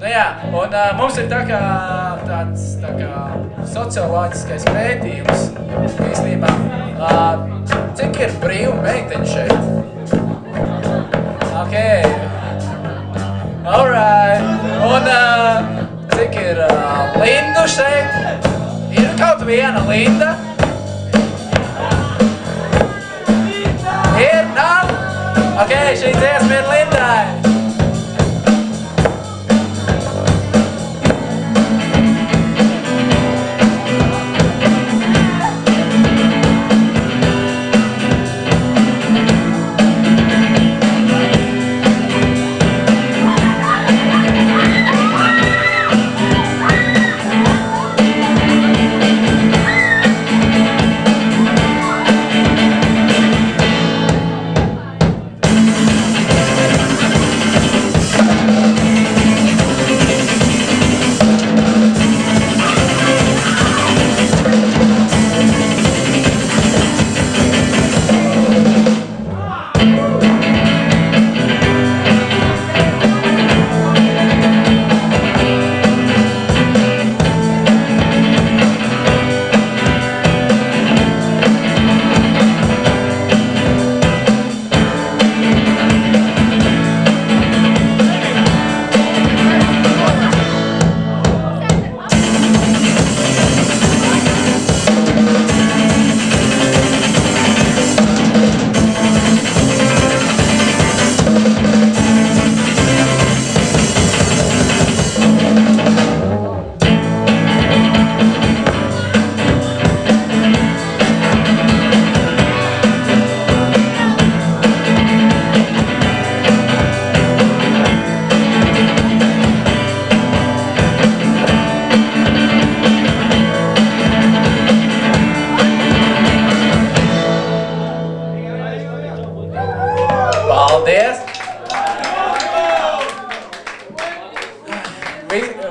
Nu jā, un uh, mums ir tā kā tāds tā kā socioloģiskais pētījums īstenībā. Uh, cik ir brīvu meiteņu šeit? Ok. Alright. Un uh, cik ir uh, Lindu šeit? Ir kaut viena Linda? Ir? Nav? Ok, šī dziesma ir Lindai.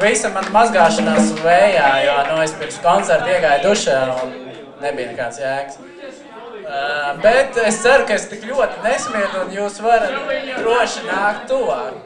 Visa man mazgāšanās vējā, jo nu, es pirms koncerta iegāju dušā un nebija nekāds jēgas. Uh, bet es ceru, ka es tik ļoti nesmietu un jūs varat droši nākt tuvāk.